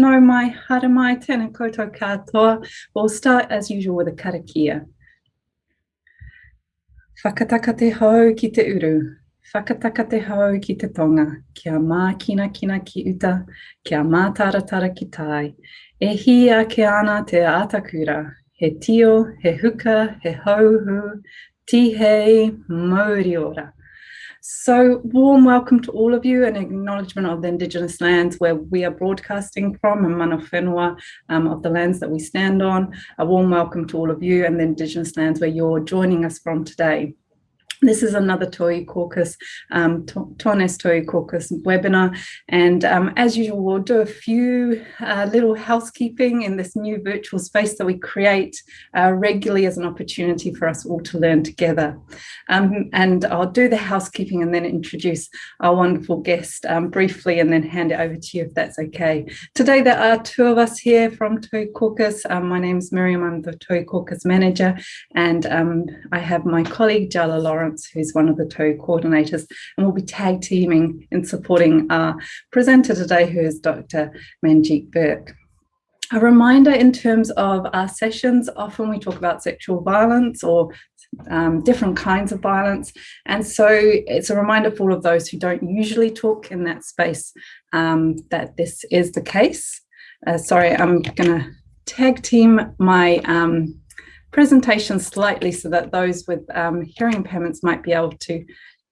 no mai, hara mai, tēnā koutou katoa. We'll start as usual with a karakia. Whakataka te hau ki te uru. Whakataka te hau ki te tonga. Kia mā kina kina ki uta. Kia mā taratara ki tai. E hi a ke ana te atakura. He tio, he huka, he hauhu, tihei, mauri ora. So warm welcome to all of you and acknowledgement of the Indigenous lands where we are broadcasting from and mana whenua um, of the lands that we stand on. A warm welcome to all of you and the Indigenous lands where you're joining us from today. This is another Tauiwi Caucus, um, Tones Tauiwi Caucus webinar. And um, as usual, we'll do a few uh, little housekeeping in this new virtual space that we create uh, regularly as an opportunity for us all to learn together. Um, and I'll do the housekeeping and then introduce our wonderful guest um, briefly and then hand it over to you if that's okay. Today, there are two of us here from Tauiwi Caucus. Um, my name is Miriam, I'm the Tauiwi Caucus manager, and um, I have my colleague Jala Lawrence Lawrence, who's one of the two coordinators, and we'll be tag teaming in supporting our presenter today, who is Dr. Manjeet Birk. A reminder in terms of our sessions, often we talk about sexual violence or um, different kinds of violence. And so it's a reminder for all of those who don't usually talk in that space um, that this is the case. Uh, sorry, I'm going to tag team my um, presentation slightly so that those with um, hearing impairments might be able to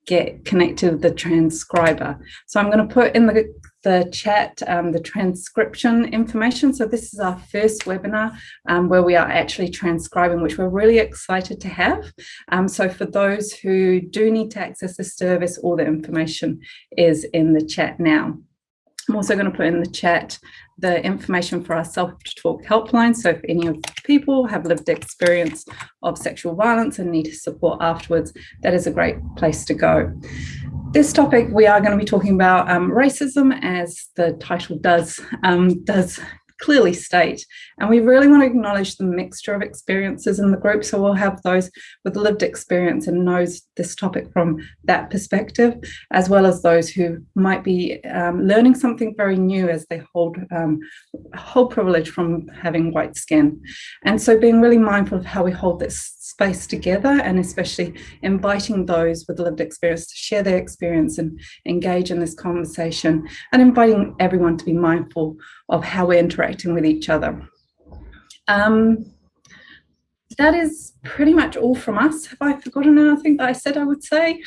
get connected with the transcriber. So I'm going to put in the, the chat um, the transcription information. So this is our first webinar um, where we are actually transcribing, which we're really excited to have. Um, so for those who do need to access the service, all the information is in the chat now. I'm also going to put in the chat the information for our Safe to Talk helpline. So if any of people have lived experience of sexual violence and need support afterwards, that is a great place to go. This topic, we are going to be talking about um, racism as the title does, um, does clearly state. And we really want to acknowledge the mixture of experiences in the group. So we'll have those with lived experience and knows this topic from that perspective, as well as those who might be um, learning something very new as they hold um, hold privilege from having white skin. And so being really mindful of how we hold this space together and especially inviting those with lived experience to share their experience and engage in this conversation and inviting everyone to be mindful of how we're interacting with each other. Um, that is pretty much all from us. Have I forgotten anything that I said I would say?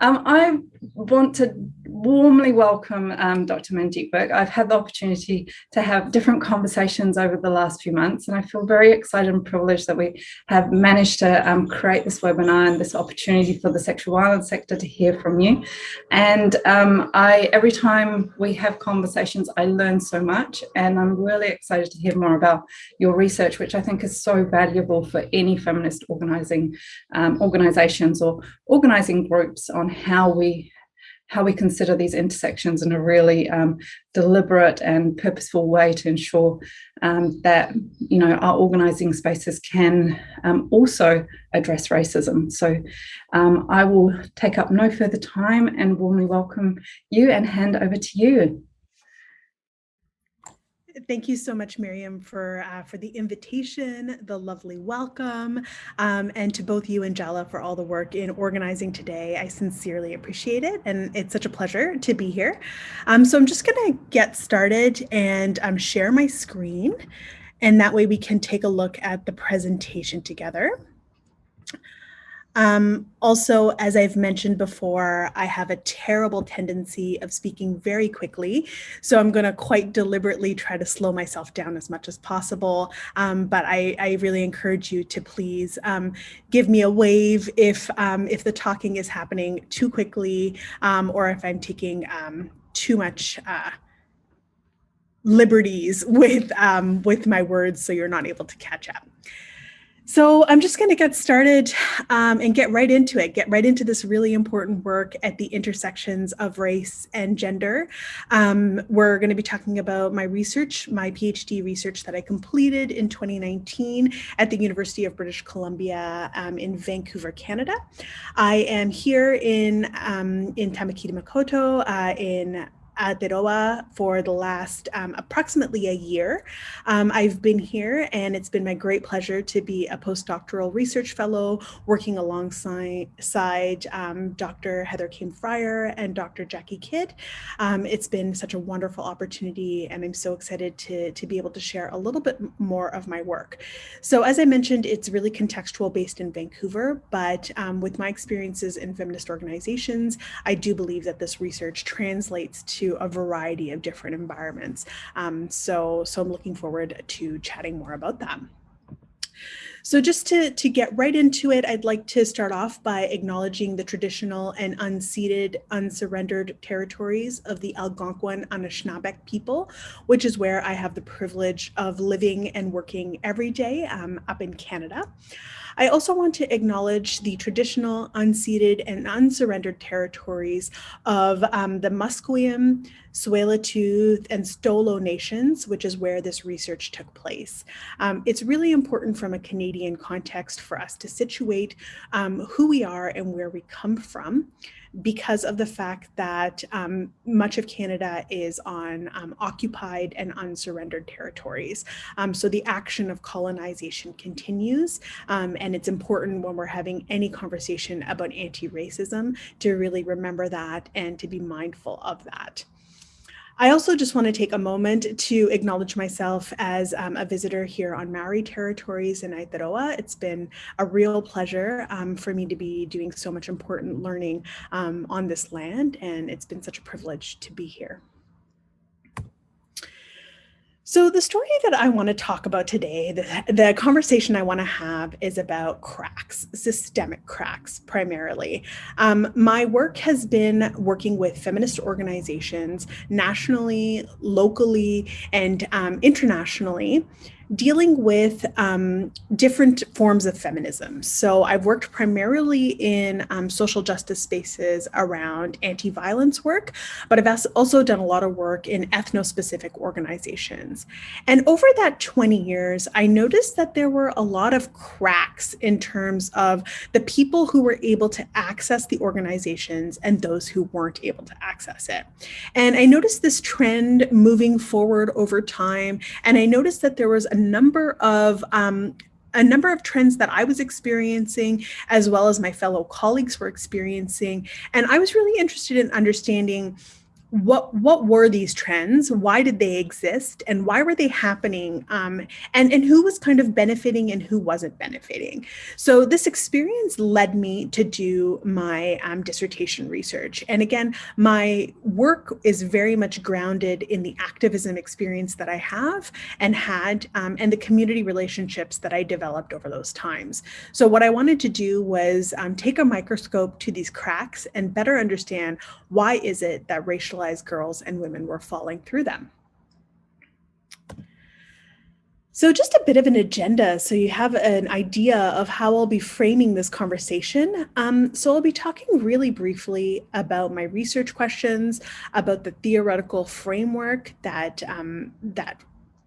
Um, I want to warmly welcome um, Dr. Manjeet Birk. I've had the opportunity to have different conversations over the last few months, and I feel very excited and privileged that we have managed to um, create this webinar and this opportunity for the sexual violence sector to hear from you. And um, I, every time we have conversations, I learn so much, and I'm really excited to hear more about your research, which I think is so valuable for any feminist organizing um, organizations or organizing groups on how we how we consider these intersections in a really um, deliberate and purposeful way to ensure um, that you know our organizing spaces can um, also address racism. So um, I will take up no further time and warmly welcome you and hand over to you thank you so much, Miriam, for uh, for the invitation, the lovely welcome, um, and to both you and Jala for all the work in organizing today. I sincerely appreciate it, and it's such a pleasure to be here. Um, so I'm just going to get started and um, share my screen, and that way we can take a look at the presentation together. Um, also, as I've mentioned before, I have a terrible tendency of speaking very quickly. So I'm going to quite deliberately try to slow myself down as much as possible. Um, but I, I, really encourage you to please um, give me a wave if, um, if the talking is happening too quickly um, or if I'm taking um, too much uh, liberties with, with my words so you're not able to catch up. So I'm just going to get started um, and get right into it, get right into this really important work at the intersections of race and gender. Um, we're going to be talking about my research, my PhD research that I completed in 2019 at the University of British Columbia um, in Vancouver, Canada. I am here in, um, in Tamaki Makaurau uh, in Aotearoa for the last um, approximately a year. Um, I've been here and it's been my great pleasure to be a postdoctoral research fellow working alongside um, Dr. Heather Came-Friar and Dr. Jackie Kidd. Um, it's been such a wonderful opportunity and I'm so excited to, to be able to share a little bit more of my work. So as I mentioned, it's really contextual based in Vancouver, but um, with my experiences in feminist organizations, I do believe that this research translates to a variety of different environments. Um, so, so I'm looking forward to chatting more about that. So just to, to get right into it, I'd like to start off by acknowledging the traditional and unceded, unsurrendered territories of the Algonquin Anishinaabeg people, which is where I have the privilege of living and working every day um, up in Canada. I also want to acknowledge the traditional, unceded, and unsurrendered territories of um, the Musqueam, Tsleil-Waututh, and Stolo nations, which is where this research took place. Um, it's really important from a Canadian context for us to situate um, who we are and where we come from because of the fact that um, much of Canada is on um, occupied and unsurrendered territories. Um, so the action of colonization continues, um, and it's important when we're having any conversation about anti-racism to really remember that and to be mindful of that. I also just want to take a moment to acknowledge myself as um, a visitor here on Maori territories in Aotearoa. It's been a real pleasure um, for me to be doing so much important learning um, on this land, and it's been such a privilege to be here. So the story that I want to talk about today, the, the conversation I want to have is about cracks, systemic cracks primarily. Um, my work has been working with feminist organizations nationally, locally, and um, internationally dealing with um, different forms of feminism. So I've worked primarily in um, social justice spaces around anti-violence work, but I've also done a lot of work in ethno-specific organizations. And over that 20 years, I noticed that there were a lot of cracks in terms of the people who were able to access the organizations and those who weren't able to access it. And I noticed this trend moving forward over time. And I noticed that there was a number of um, a number of trends that I was experiencing, as well as my fellow colleagues were experiencing. And I was really interested in understanding what what were these trends? Why did they exist? And why were they happening? Um, and and who was kind of benefiting and who wasn't benefiting? So this experience led me to do my um, dissertation research. And again my work is very much grounded in the activism experience that i have and had um, and the community relationships that i developed over those times. So what i wanted to do was um, take a microscope to these cracks and better understand why is it that racial racialized girls and women were falling through them. So just a bit of an agenda so you have an idea of how I'll be framing this conversation. Um, so I'll be talking really briefly about my research questions, about the theoretical framework that, um, that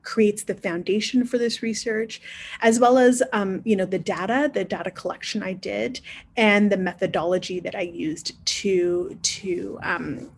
creates the foundation for this research, as well as, um, you know, the data, the data collection I did, and the methodology that I used to, to um,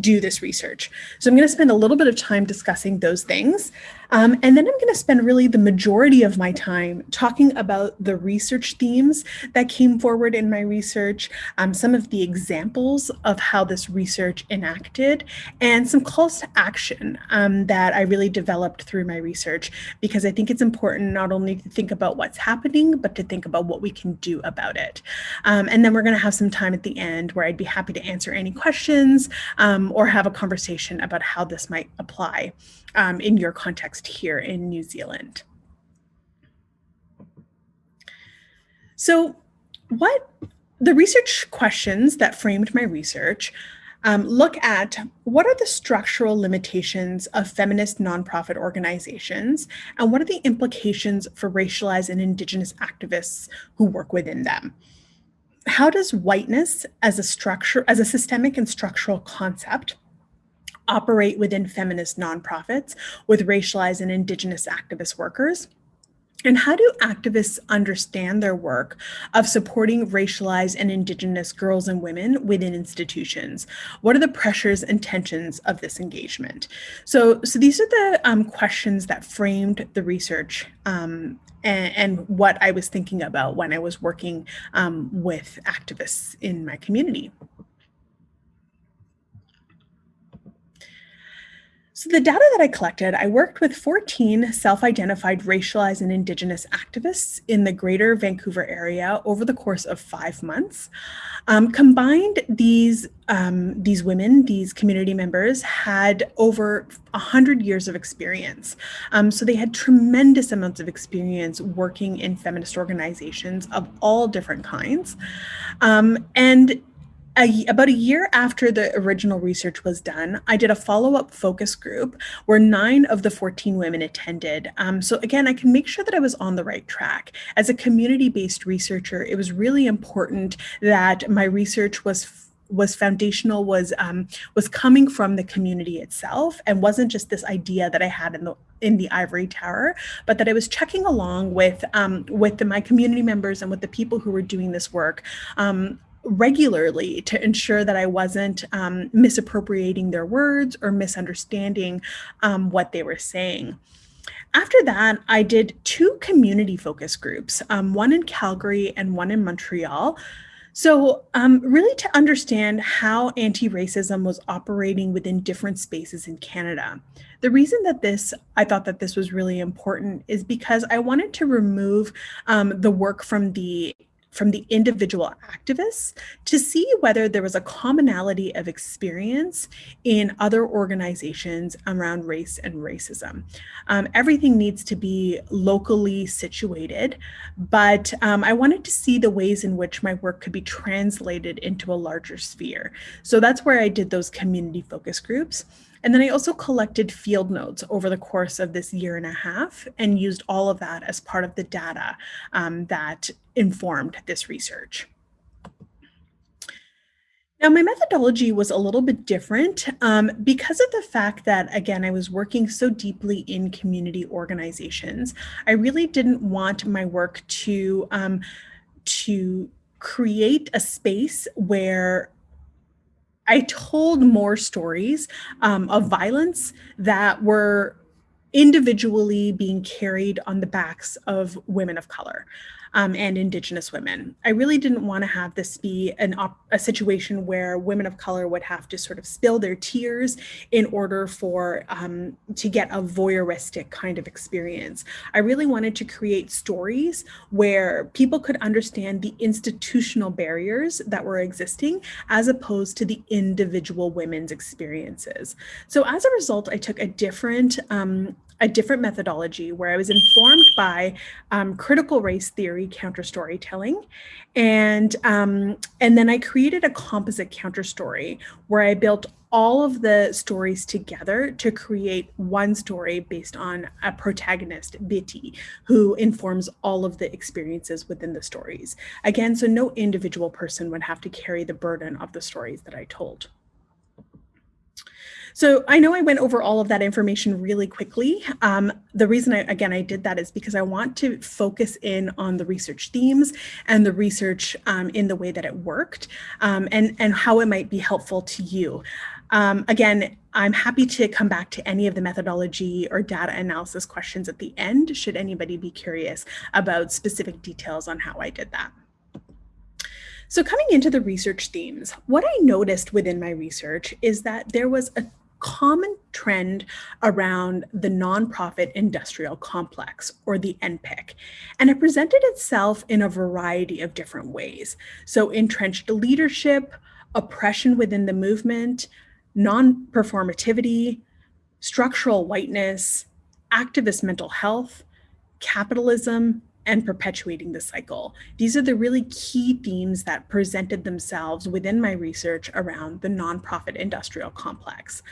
do this research. So I'm going to spend a little bit of time discussing those things. Um, and then I'm going to spend really the majority of my time talking about the research themes that came forward in my research, um, some of the examples of how this research enacted, and some calls to action um, that I really developed through my research, because I think it's important not only to think about what's happening, but to think about what we can do about it. Um, and then we're going to have some time at the end where I'd be happy to answer any questions um, or have a conversation about how this might apply um, in your context here in New Zealand. So what the research questions that framed my research um, look at what are the structural limitations of feminist nonprofit organizations and what are the implications for racialized and indigenous activists who work within them. How does whiteness as a structure, as a systemic and structural concept operate within feminist nonprofits with racialized and indigenous activist workers? And how do activists understand their work of supporting racialized and Indigenous girls and women within institutions? What are the pressures and tensions of this engagement? So, so these are the um, questions that framed the research um, and, and, what I was thinking about when I was working um, with activists in my community. So the data that I collected, I worked with 14 self-identified racialized and indigenous activists in the greater Vancouver area over the course of five months. Um, combined, these, um, these women, these community members had over 100 years of experience. Um, so they had tremendous amounts of experience working in feminist organizations of all different kinds. Um, and a, about a year after the original research was done, I did a follow-up focus group where nine of the 14 women attended. Um, so again, I can make sure that I was on the right track. As a community-based researcher, it was really important that my research was was foundational was um, was coming from the community itself and wasn't just this idea that I had in the in the ivory tower, but that I was checking along with um, with the, my community members and with the people who were doing this work um, regularly to ensure that I wasn't um, misappropriating their words or misunderstanding um, what they were saying. After that, I did two community focus groups, um, one in Calgary and one in Montreal. So um, really to understand how anti-racism was operating within different spaces in Canada. The reason that this, I thought that this was really important is because I wanted to remove um, the work from the from the individual activists to see whether there was a commonality of experience in other organizations around race and racism. Um, everything needs to be locally situated, but um, I wanted to see the ways in which my work could be translated into a larger sphere. So that's where I did those community focus groups. And then I also collected field notes over the course of this year and a half and used all of that as part of the data um, that informed this research. Now, my methodology was a little bit different um, because of the fact that, again, I was working so deeply in community organizations. I really didn't want my work to, um, to create a space where I told more stories um, of violence that were individually being carried on the backs of women of color um, and Indigenous women. I really didn't want to have this be an a situation where women of color would have to sort of spill their tears in order for um, to get a voyeuristic kind of experience. I really wanted to create stories where people could understand the institutional barriers that were existing as opposed to the individual women's experiences. So as a result, I took a different um, a different methodology where I was informed by um, critical race theory counter storytelling. And, um, and then I created a composite counter story where I built all of the stories together to create one story based on a protagonist, Betty, who informs all of the experiences within the stories. Again, so no individual person would have to carry the burden of the stories that I told. So I know I went over all of that information really quickly. Um, the reason I, again, I did that is because I want to focus in on the research themes and the research um, in the way that it worked um, and, and how it might be helpful to you. Um, again, I'm happy to come back to any of the methodology or data analysis questions at the end, should anybody be curious about specific details on how I did that. So coming into the research themes, what I noticed within my research is that there was a common trend around the nonprofit industrial complex or the NPIC. And it presented itself in a variety of different ways. So entrenched leadership, oppression within the movement, non-performativity, structural whiteness, activist mental health, capitalism, and perpetuating the cycle. These are the really key themes that presented themselves within my research around the nonprofit industrial complex.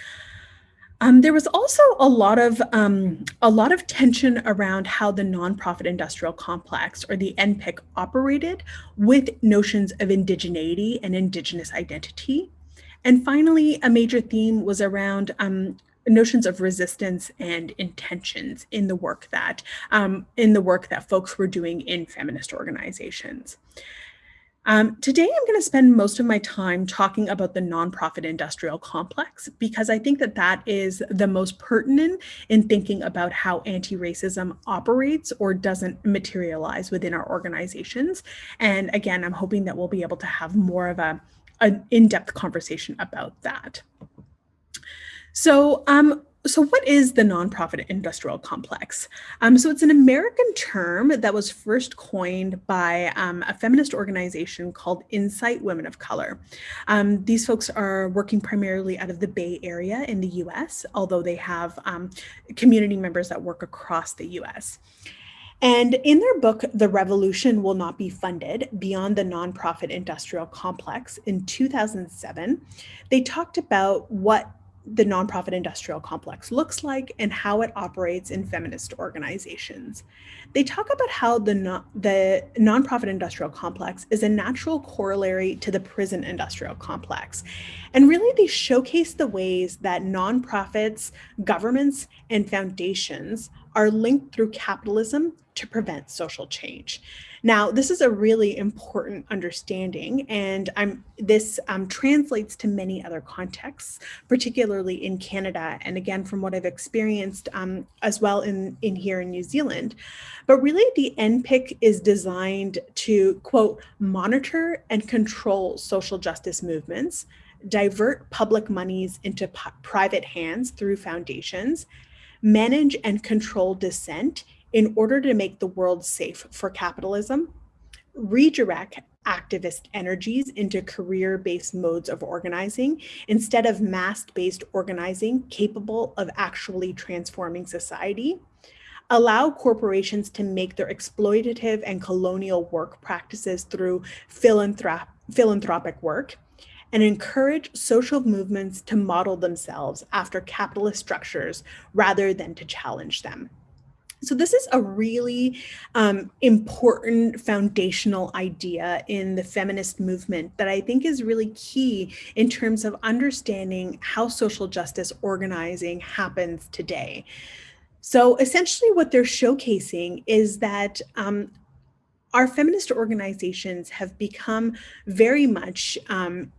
Um, there was also a lot of um, a lot of tension around how the nonprofit industrial complex or the NPIC operated with notions of indigeneity and indigenous identity. And finally, a major theme was around um, notions of resistance and intentions in the work that um, in the work that folks were doing in feminist organizations. Um, today, I'm going to spend most of my time talking about the nonprofit industrial complex because I think that that is the most pertinent in thinking about how anti-racism operates or doesn't materialize within our organizations. And again, I'm hoping that we'll be able to have more of a an in-depth conversation about that. So um, so what is the nonprofit industrial complex? Um, so it's an American term that was first coined by um, a feminist organization called INCITE Women of Color. Um, these folks are working primarily out of the Bay Area in the US, although they have um, community members that work across the US. And in their book, The Revolution Will Not Be Funded Beyond the Nonprofit Industrial Complex in 2007, they talked about what the nonprofit industrial complex looks like and how it operates in feminist organizations. They talk about how the, no, the nonprofit industrial complex is a natural corollary to the prison industrial complex. And really, they showcase the ways that nonprofits, governments, and foundations are linked through capitalism to prevent social change. Now, this is a really important understanding, and I'm, this um, translates to many other contexts, particularly in Canada, and again, from what I've experienced um, as well in, in here in New Zealand. But really, the NPIC is designed to, quote, monitor and control social justice movements, divert public monies into private hands through foundations, manage and control dissent in order to make the world safe for capitalism, redirect activist energies into career-based modes of organizing instead of mass-based organizing capable of actually transforming society, allow corporations to make their exploitative and colonial work practices through philanthrop philanthropic work, and encourage social movements to model themselves after capitalist structures rather than to challenge them. So this is a really um, important foundational idea in the feminist movement that I think is really key in terms of understanding how social justice organizing happens today. So essentially what they're showcasing is that um, our feminist organizations have become very much um,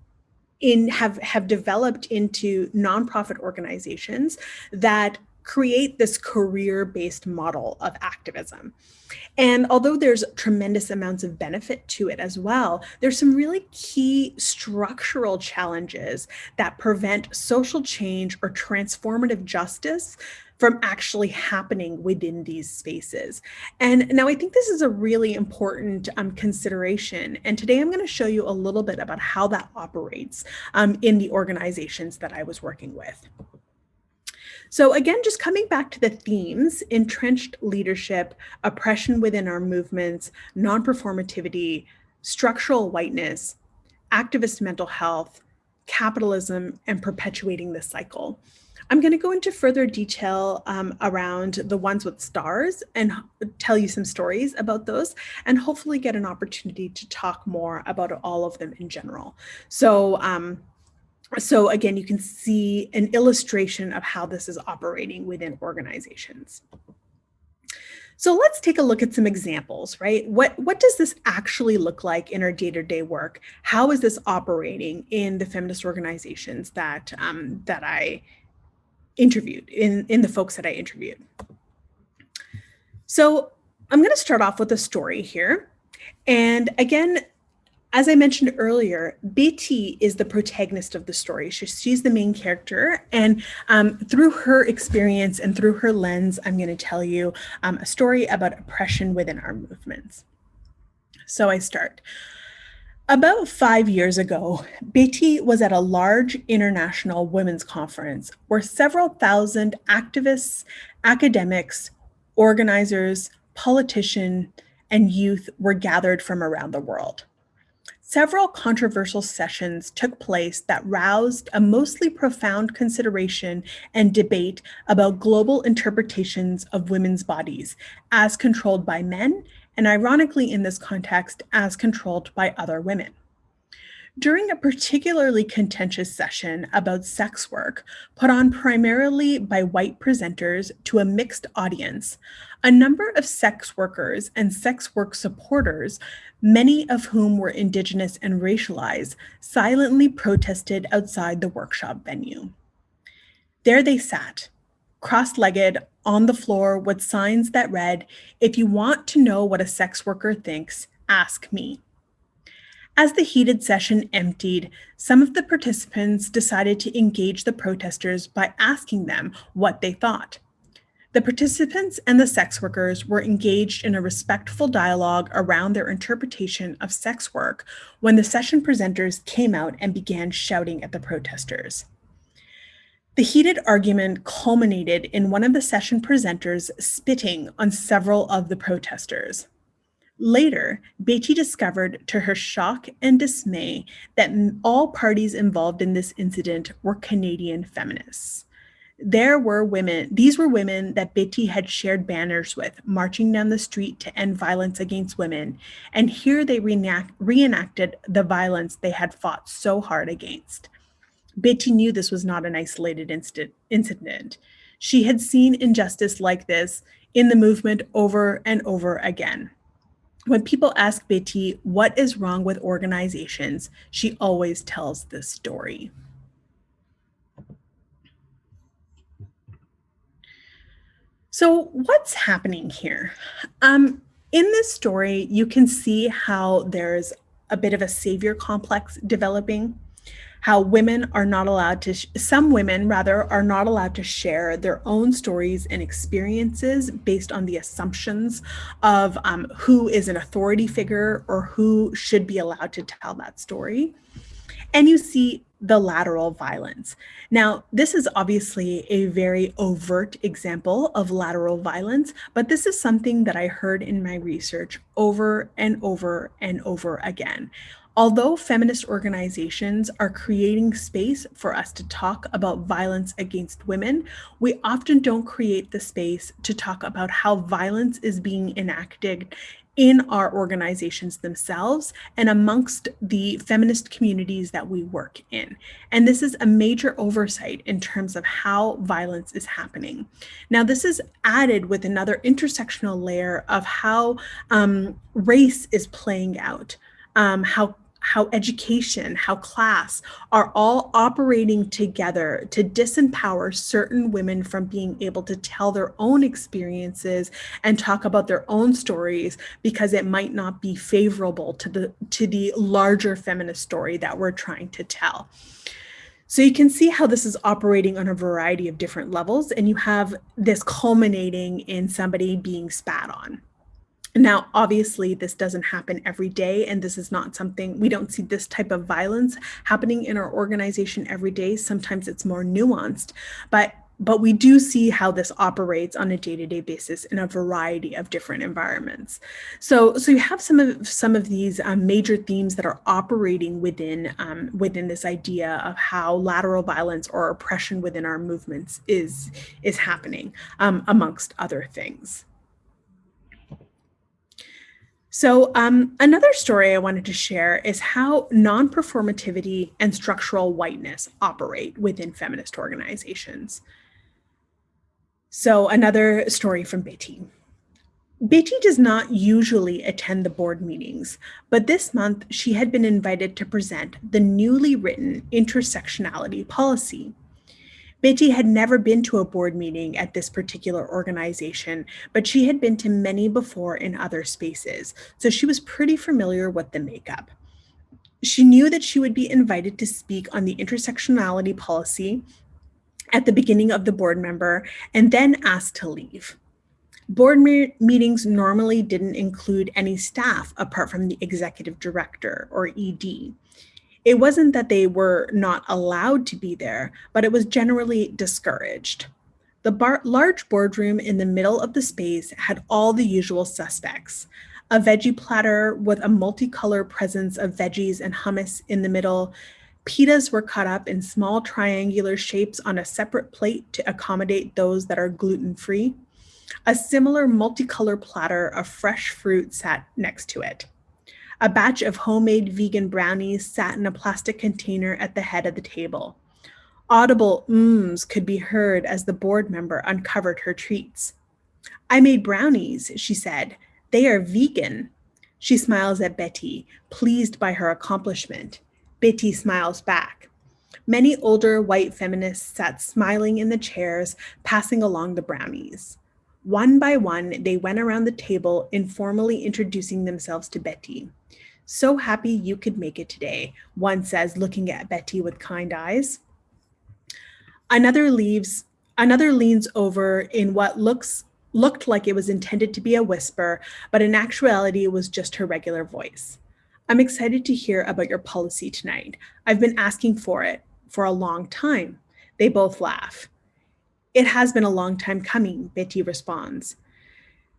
in have have developed into nonprofit organizations that create this career-based model of activism. And although there's tremendous amounts of benefit to it as well, there's some really key structural challenges that prevent social change or transformative justice from actually happening within these spaces. And now I think this is a really important um, consideration. And today I'm going to show you a little bit about how that operates um, in the organizations that I was working with. So again, just coming back to the themes, entrenched leadership, oppression within our movements, non-performativity, structural whiteness, activist mental health, capitalism, and perpetuating the cycle. I'm going to go into further detail um, around the ones with stars and tell you some stories about those and hopefully get an opportunity to talk more about all of them in general. So um, so again, you can see an illustration of how this is operating within organizations. So let's take a look at some examples, right? What, what does this actually look like in our day-to-day -day work? How is this operating in the feminist organizations that, um, that I interviewed, in, in the folks that I interviewed? So I'm gonna start off with a story here. And again, as I mentioned earlier, Betty is the protagonist of the story. She, she's the main character. And um, through her experience and through her lens, I'm going to tell you um, a story about oppression within our movements. So I start. About five years ago, Betty was at a large international women's conference where several thousand activists, academics, organizers, politicians, and youth were gathered from around the world. Several controversial sessions took place that roused a mostly profound consideration and debate about global interpretations of women's bodies as controlled by men, and ironically in this context, as controlled by other women. During a particularly contentious session about sex work, put on primarily by white presenters to a mixed audience, a number of sex workers and sex work supporters, many of whom were Indigenous and racialized, silently protested outside the workshop venue. There they sat, cross legged on the floor with signs that read, If you want to know what a sex worker thinks, ask me. As the heated session emptied, some of the participants decided to engage the protesters by asking them what they thought. The participants and the sex workers were engaged in a respectful dialogue around their interpretation of sex work when the session presenters came out and began shouting at the protesters. The heated argument culminated in one of the session presenters spitting on several of the protesters. Later, Betty discovered to her shock and dismay that all parties involved in this incident were Canadian feminists. There were women, these were women that Betty had shared banners with, marching down the street to end violence against women. And here they reenact, reenacted the violence they had fought so hard against. Betty knew this was not an isolated incident. She had seen injustice like this in the movement over and over again. When people ask Betty what is wrong with organizations, she always tells this story. So what's happening here? Um, in this story, you can see how there's a bit of a savior complex developing how women are not allowed to, some women rather, are not allowed to share their own stories and experiences based on the assumptions of um, who is an authority figure or who should be allowed to tell that story. And you see the lateral violence. Now, this is obviously a very overt example of lateral violence, but this is something that I heard in my research over and over and over again. Although feminist organizations are creating space for us to talk about violence against women, we often don't create the space to talk about how violence is being enacted in our organizations themselves and amongst the feminist communities that we work in. And this is a major oversight in terms of how violence is happening. Now, this is added with another intersectional layer of how um, race is playing out. Um, how how education, how class are all operating together to disempower certain women from being able to tell their own experiences and talk about their own stories because it might not be favorable to the to the larger feminist story that we're trying to tell. So you can see how this is operating on a variety of different levels and you have this culminating in somebody being spat on. Now, obviously, this doesn't happen every day, and this is not something we don't see this type of violence happening in our organization every day. Sometimes it's more nuanced, but but we do see how this operates on a day-to-day basis in a variety of different environments. So, so you have some of some of these um, major themes that are operating within um, within this idea of how lateral violence or oppression within our movements is is happening, um, amongst other things. So um, another story I wanted to share is how non-performativity and structural whiteness operate within feminist organizations. So another story from Betty. Betty does not usually attend the board meetings, but this month she had been invited to present the newly written intersectionality policy. Betty had never been to a board meeting at this particular organization, but she had been to many before in other spaces, so she was pretty familiar with the makeup. She knew that she would be invited to speak on the intersectionality policy at the beginning of the board member and then asked to leave. Board me meetings normally didn't include any staff apart from the executive director or ED it wasn't that they were not allowed to be there, but it was generally discouraged. The bar large boardroom in the middle of the space had all the usual suspects. A veggie platter with a multicolor presence of veggies and hummus in the middle. Pitas were cut up in small triangular shapes on a separate plate to accommodate those that are gluten-free. A similar multicolor platter of fresh fruit sat next to it. A batch of homemade vegan brownies sat in a plastic container at the head of the table. Audible mms could be heard as the board member uncovered her treats. I made brownies, she said. They are vegan. She smiles at Betty, pleased by her accomplishment. Betty smiles back. Many older white feminists sat smiling in the chairs, passing along the brownies. One by one, they went around the table, informally introducing themselves to Betty. So happy you could make it today, one says, looking at Betty with kind eyes. Another leaves, another leans over in what looks looked like it was intended to be a whisper, but in actuality, it was just her regular voice. I'm excited to hear about your policy tonight. I've been asking for it for a long time. They both laugh. It has been a long time coming, Betty responds.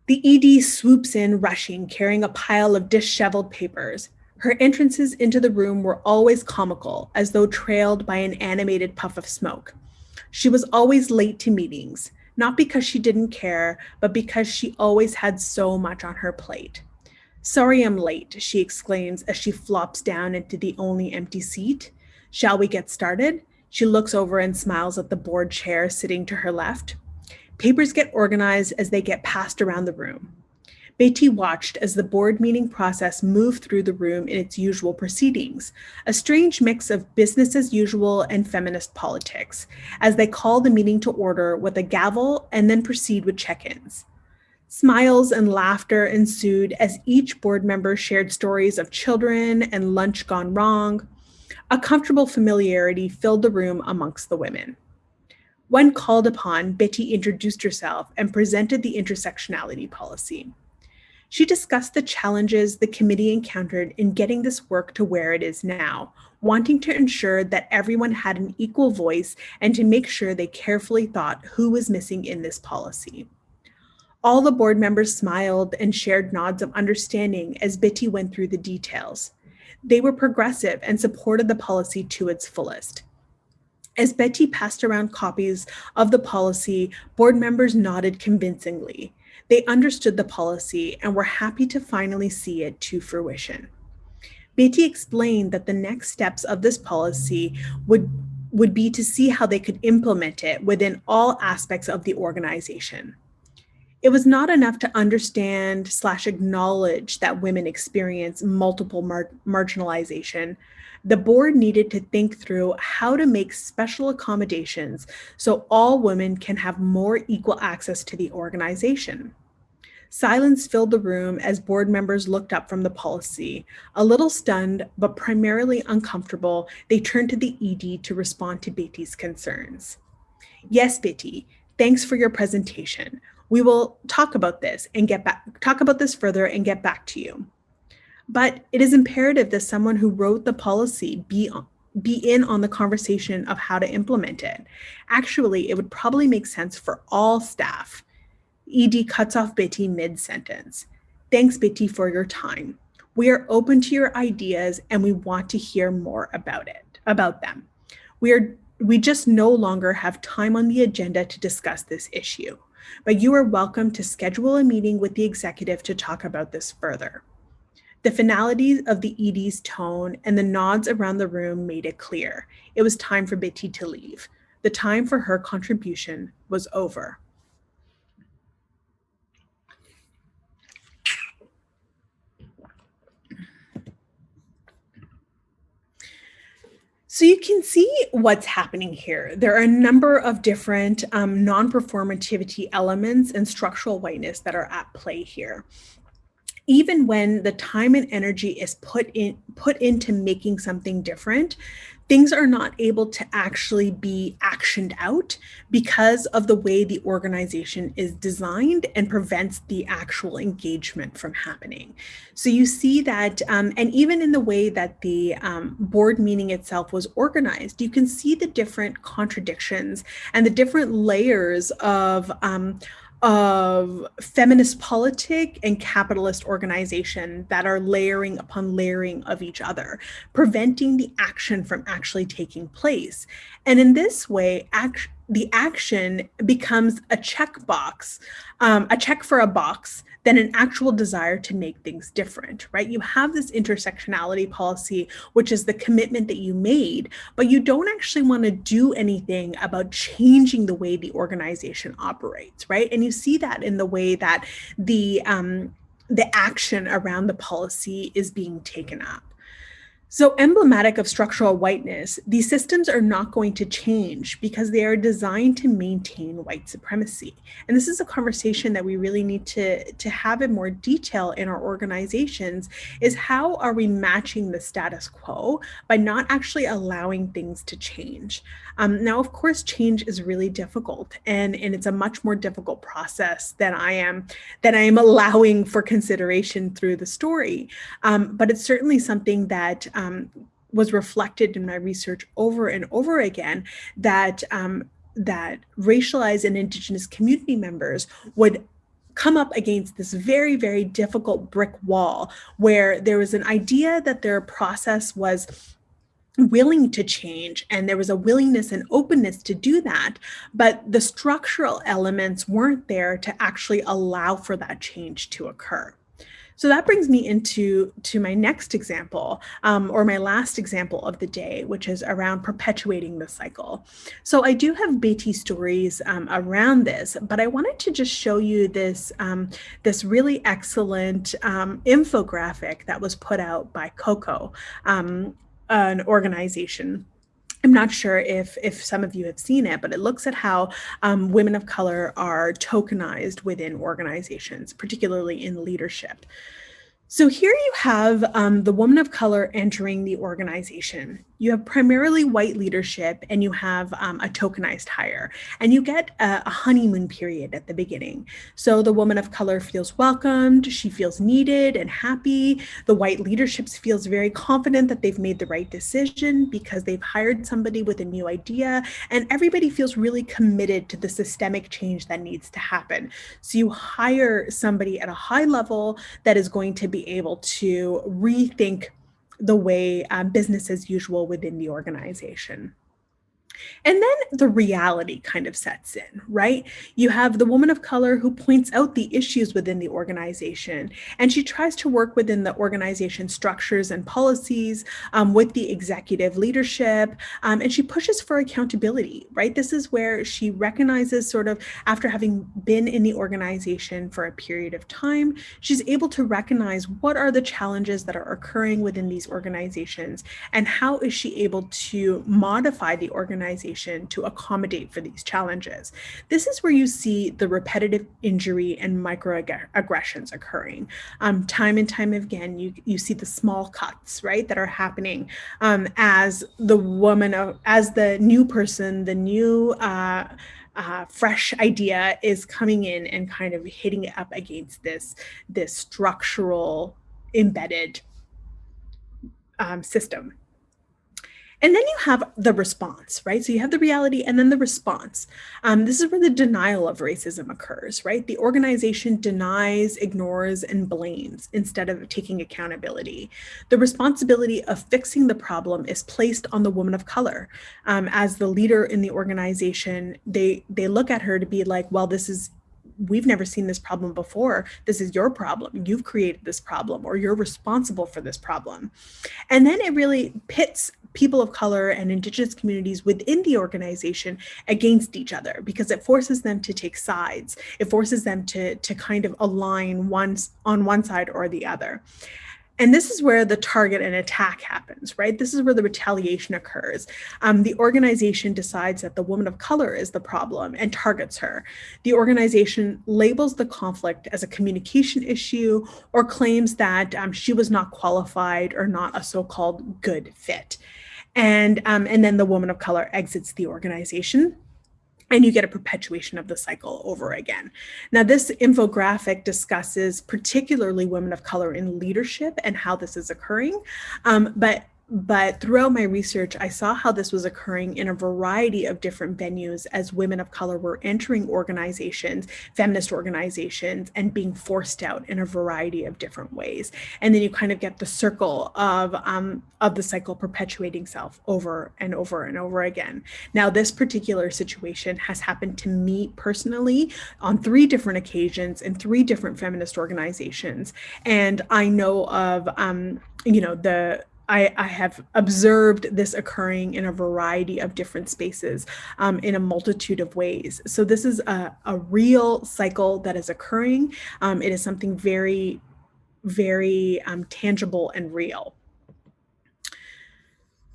The ED swoops in, rushing, carrying a pile of disheveled papers. Her entrances into the room were always comical, as though trailed by an animated puff of smoke. She was always late to meetings, not because she didn't care, but because she always had so much on her plate. Sorry I'm late, she exclaims as she flops down into the only empty seat. Shall we get started? She looks over and smiles at the board chair sitting to her left. Papers get organized as they get passed around the room. Betty watched as the board meeting process moved through the room in its usual proceedings, a strange mix of business as usual and feminist politics, as they call the meeting to order with a gavel and then proceed with check-ins. Smiles and laughter ensued as each board member shared stories of children and lunch gone wrong. A comfortable familiarity filled the room amongst the women. When called upon, Betty introduced herself and presented the intersectionality policy. She discussed the challenges the committee encountered in getting this work to where it is now, wanting to ensure that everyone had an equal voice and to make sure they carefully thought who was missing in this policy. All the board members smiled and shared nods of understanding as Betty went through the details. They were progressive and supported the policy to its fullest. As Betty passed around copies of the policy, board members nodded convincingly. They understood the policy and were happy to finally see it to fruition. Betty explained that the next steps of this policy would, would be to see how they could implement it within all aspects of the organization. It was not enough to understand slash acknowledge that women experience multiple mar marginalization. The board needed to think through how to make special accommodations so all women can have more equal access to the organization. Silence filled the room as board members looked up from the policy. A little stunned, but primarily uncomfortable, they turned to the ED to respond to Betty's concerns. Yes, Betty, thanks for your presentation. We will talk about this and get back, talk about this further and get back to you. But it is imperative that someone who wrote the policy be be in on the conversation of how to implement it. Actually, it would probably make sense for all staff. ED cuts off Betty mid-sentence. Thanks, Betty, for your time. We are open to your ideas and we want to hear more about it, about them. We are we just no longer have time on the agenda to discuss this issue but you are welcome to schedule a meeting with the executive to talk about this further. The finality of the ED's tone and the nods around the room made it clear. It was time for Betty to leave. The time for her contribution was over. So you can see what's happening here. There are a number of different um, non-performativity elements and structural whiteness that are at play here even when the time and energy is put in put into making something different things are not able to actually be actioned out because of the way the organization is designed and prevents the actual engagement from happening. So you see that, um, and even in the way that the um, board meeting itself was organized, you can see the different contradictions and the different layers of um, of feminist politic and capitalist organization that are layering upon layering of each other, preventing the action from actually taking place. And in this way, act the action becomes a checkbox, um, a check for a box than an actual desire to make things different, right? You have this intersectionality policy, which is the commitment that you made, but you don't actually want to do anything about changing the way the organization operates, right? And you see that in the way that the um, the action around the policy is being taken up. So emblematic of structural whiteness, these systems are not going to change because they are designed to maintain white supremacy. And this is a conversation that we really need to, to have in more detail in our organizations is how are we matching the status quo by not actually allowing things to change. Um, now, of course, change is really difficult and, and it's a much more difficult process than I am, than I am allowing for consideration through the story. Um, but it's certainly something that um, was reflected in my research over and over again that um, that racialized and indigenous community members would come up against this very, very difficult brick wall where there was an idea that their process was willing to change and there was a willingness and openness to do that but the structural elements weren't there to actually allow for that change to occur so that brings me into to my next example um, or my last example of the day, which is around perpetuating the cycle. So I do have Betty stories um, around this, but I wanted to just show you this, um, this really excellent um, infographic that was put out by COCO um, an organization. I'm not sure if if some of you have seen it, but it looks at how um, women of color are tokenized within organizations, particularly in leadership. So here you have um, the woman of color entering the organization. You have primarily white leadership and you have um, a tokenized hire and you get a, a, honeymoon period at the beginning. So the woman of color feels welcomed, she feels needed and happy. The white leadership feels very confident that they've made the right decision because they've hired somebody with a new idea and everybody feels really committed to the systemic change that needs to happen. So you hire somebody at a high level that is going to be able to rethink the way uh, business as usual within the organization. And then the reality kind of sets in, right? You have the woman of color who points out the issues within the organization, and she tries to work within the organization structures and policies um, with the executive leadership, um, and she pushes for accountability, right? This is where she recognizes sort of after having been in the organization for a period of time, she's able to recognize what are the challenges that are occurring within these organizations, and how is she able to modify the organization organization to accommodate for these challenges. This is where you see the repetitive injury and microaggressions occurring. Um, time and time again, you, you see the small cuts, right, that are happening um, as the woman, of, as the new person, the new uh, uh, fresh idea is coming in and kind of hitting it up against this, this structural embedded um, system. And then you have the response, right? So you have the reality and then the response. Um, this is where the denial of racism occurs, right? The organization denies, ignores, and blames instead of taking accountability. The responsibility of fixing the problem is placed on the woman of color. Um, as the leader in the organization, they, they look at her to be like, well, this is we've never seen this problem before. This is your problem. You've created this problem or you're responsible for this problem. And then it really pits people of color and indigenous communities within the organization against each other because it forces them to take sides. It forces them to, to kind of align once on one side or the other. And this is where the target and attack happens, right? This is where the retaliation occurs. Um, the organization decides that the woman of color is the problem and targets her. The organization labels the conflict as a communication issue or claims that um, she was not qualified or not a so-called good fit. And, um, and then the woman of color exits the organization and you get a perpetuation of the cycle over again. Now, this infographic discusses particularly women of color in leadership and how this is occurring, um, but but throughout my research, I saw how this was occurring in a variety of different venues as women of color were entering organizations, feminist organizations, and being forced out in a variety of different ways. And then you kind of get the circle of, um, of the cycle perpetuating self over and over and over again. Now, this particular situation has happened to me personally on three different occasions in three different feminist organizations. And I know of, um, you know, the I, I, have observed this occurring in a variety of different spaces um, in a multitude of ways. So this is a, a real cycle that is occurring. Um, it is something very, very um, tangible and real.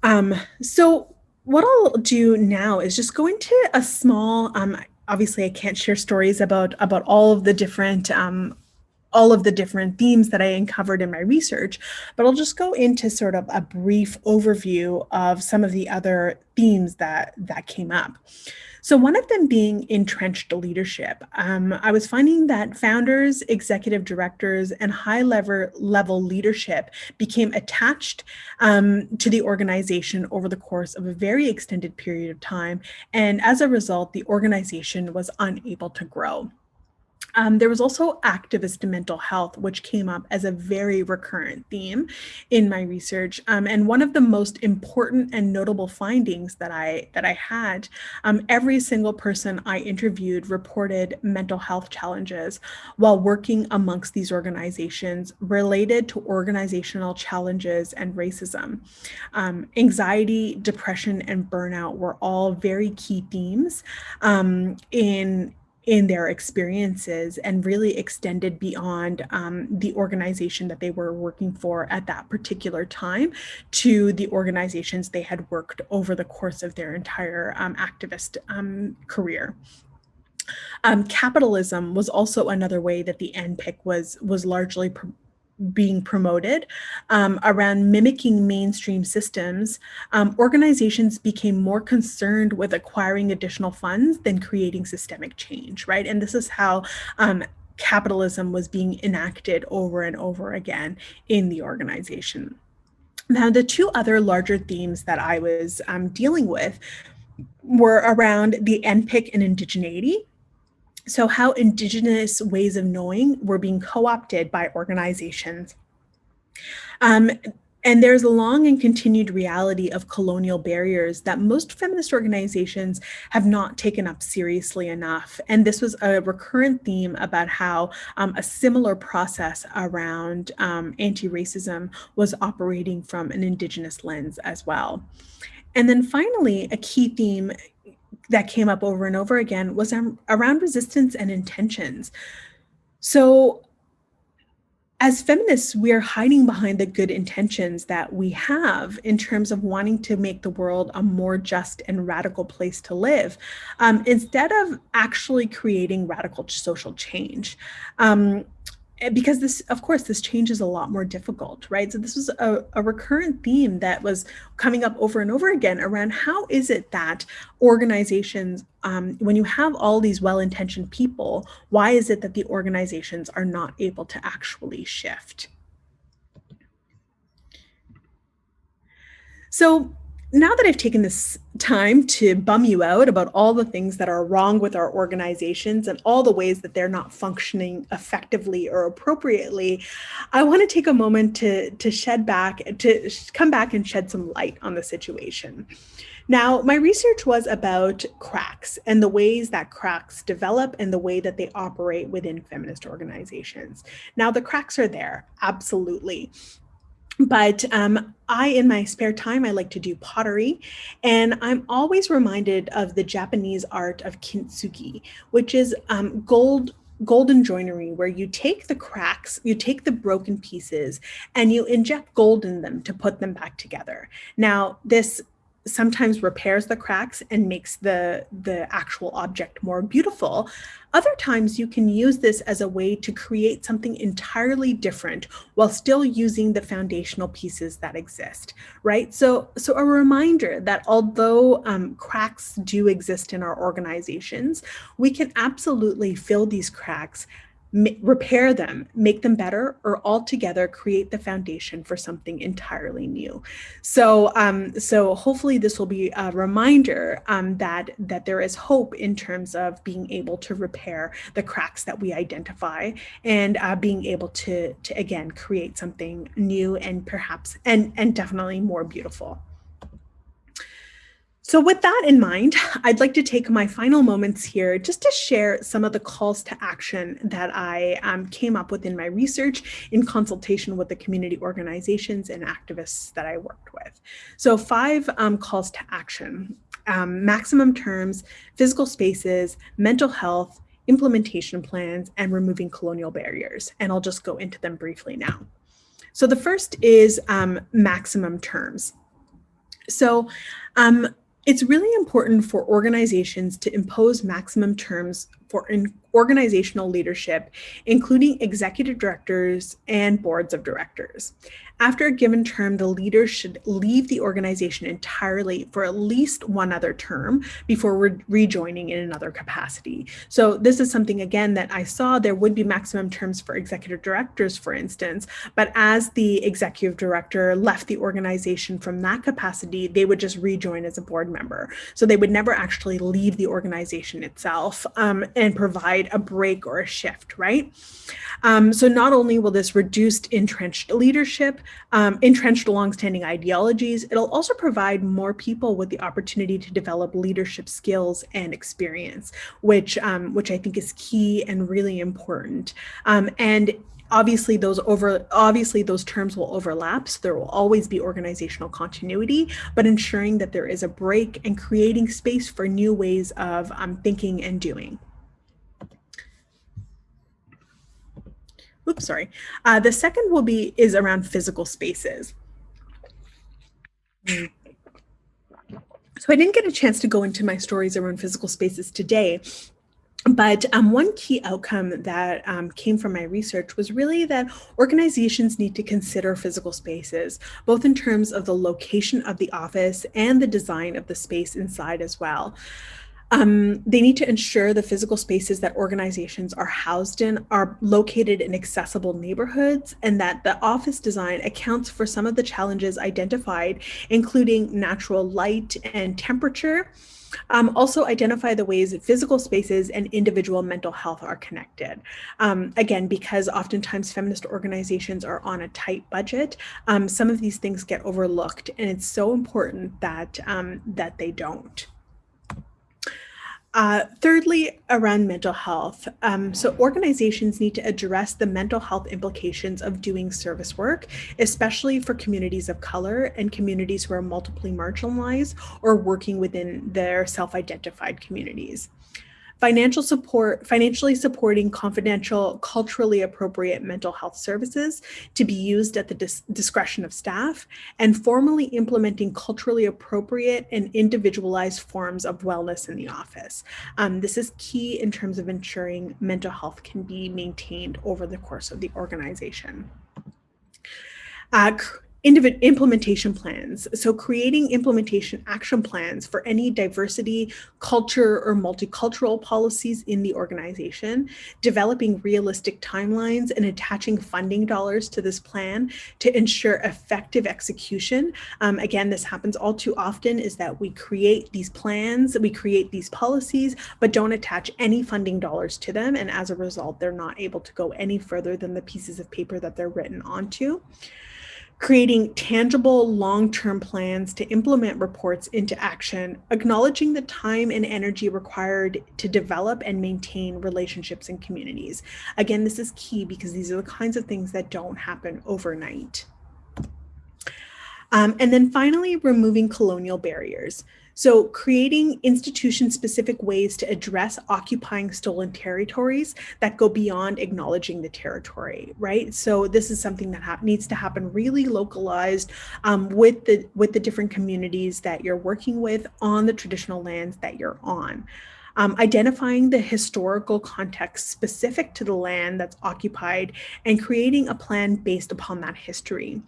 Um, so what I'll do now is just go into a small, um, obviously I can't share stories about, about all of the different um, all of the different themes that I uncovered in my research, but I'll just go into sort of a brief overview of some of the other themes that, that came up. So one of them being entrenched leadership. Um, I was finding that founders, executive directors, and high level, level leadership became attached um, to the organization over the course of a very extended period of time. And as a result, the organization was unable to grow. Um, there was also activist mental health, which came up as a very recurrent theme in my research. Um, and one of the most important and notable findings that I that I had, um, every single person I interviewed reported mental health challenges while working amongst these organizations related to organizational challenges and racism. Um, anxiety, depression, and burnout were all very key themes um, in in their experiences and really extended beyond um, the organization that they were working for at that particular time to the organizations they had worked over the course of their entire um, activist um, career. Um, capitalism was also another way that the NPIC was was largely being promoted um, around mimicking mainstream systems, um, organizations became more concerned with acquiring additional funds than creating systemic change, right? And this is how um, capitalism was being enacted over and over again in the organization. Now, the two other larger themes that I was um, dealing with were around the NPIC and indigeneity, so how indigenous ways of knowing were being co-opted by organizations. Um, and there's a long and continued reality of colonial barriers that most feminist organizations have not taken up seriously enough. And this was a recurrent theme about how um, a similar process around um, anti-racism was operating from an indigenous lens as well. And then finally, a key theme that came up over and over again was around resistance and intentions. So as feminists, we are hiding behind the good intentions that we have in terms of wanting to make the world a more just and radical place to live, um, instead of actually creating radical social change. Um, because this, of course, this change is a lot more difficult, right? So this was a, a, recurrent theme that was coming up over and over again around how is it that organizations, um, when you have all these well-intentioned people, why is it that the organizations are not able to actually shift? So now that I've taken this time to bum you out about all the things that are wrong with our organizations and all the ways that they're not functioning effectively or appropriately, I want to take a moment to, to shed back, to come back and shed some light on the situation. Now, my research was about cracks and the ways that cracks develop and the way that they operate within feminist organizations. Now, the cracks are there, absolutely. But um, I, in my spare time, I like to do pottery. And I'm always reminded of the Japanese art of kintsugi, which is um, gold golden joinery where you take the cracks, you take the broken pieces and you inject gold in them to put them back together. Now, this sometimes repairs the cracks and makes the, the actual object more beautiful. Other times you can use this as a way to create something entirely different while still using the foundational pieces that exist, right? So, so a reminder that although um, cracks do exist in our organizations, we can absolutely fill these cracks repair them, make them better, or altogether create the foundation for something entirely new. So, um, so hopefully this will be a reminder um, that that there is hope in terms of being able to repair the cracks that we identify and uh, being able to to again create something new and perhaps and and definitely more beautiful. So with that in mind, I'd like to take my final moments here just to share some of the calls to action that I um, came up with in my research in consultation with the community organizations and activists that I worked with. So five um, calls to action, um, maximum terms, physical spaces, mental health, implementation plans, and removing colonial barriers. And I'll just go into them briefly now. So the first is um, maximum terms. So um, it's really important for organizations to impose maximum terms for organizational leadership, including executive directors and boards of directors. After a given term, the leader should leave the organization entirely for at least one other term before re rejoining in another capacity. So this is something, again, that I saw there would be maximum terms for executive directors, for instance, but as the executive director left the organization from that capacity, they would just rejoin as a board member. So they would never actually leave the organization itself um, and provide a break or a shift, right? Um, so not only will this reduce entrenched leadership, um, entrenched longstanding ideologies, it'll also provide more people with the opportunity to develop leadership skills and experience, which, um, which I think is key and really important. Um, and obviously those over obviously those terms will overlap so there will always be organizational continuity but ensuring that there is a break and creating space for new ways of um, thinking and doing oops, sorry. Uh, the second will be is around physical spaces. So I didn't get a chance to go into my stories around physical spaces today, but um, one key outcome that um, came from my research was really that organizations need to consider physical spaces, both in terms of the location of the office and the design of the space inside as well. Um, they need to ensure the physical spaces that organizations are housed in are located in accessible neighborhoods and that the office design accounts for some of the challenges identified, including natural light and temperature. Um, also identify the ways that physical spaces and individual mental health are connected. Um, again, because oftentimes feminist organizations are on a tight budget, um, some of these things get overlooked and it's so important that, um, that they don't. Uh, thirdly, around mental health. Um, so organizations need to address the mental health implications of doing service work, especially for communities of color and communities who are multiply marginalized or working within their self-identified communities financial support, financially supporting confidential, culturally appropriate mental health services to be used at the dis discretion of staff, and formally implementing culturally appropriate and individualized forms of wellness in the office. Um, this is key in terms of ensuring mental health can be maintained over the course of the organization. Uh, implementation plans. So creating implementation action plans for any diversity, culture, or multicultural policies in the organization, developing realistic timelines and attaching funding dollars to this plan to ensure effective execution. Um, again, this happens all too often is that we create these plans, we create these policies, but don't attach any funding dollars to them. And as a result, they're not able to go any further than the pieces of paper that they're written onto creating tangible long-term plans to implement reports into action, acknowledging the time and energy required to develop and maintain relationships and communities. Again, this is key because these are the kinds of things that don't happen overnight. Um, and then finally, removing colonial barriers. So creating institution-specific ways to address occupying stolen territories that go beyond acknowledging the territory, right? So this is something that needs to happen really localized um, with the with the different communities that you're working with on the traditional lands that you're on. Um, identifying the historical context specific to the land that's occupied and creating a plan based upon that history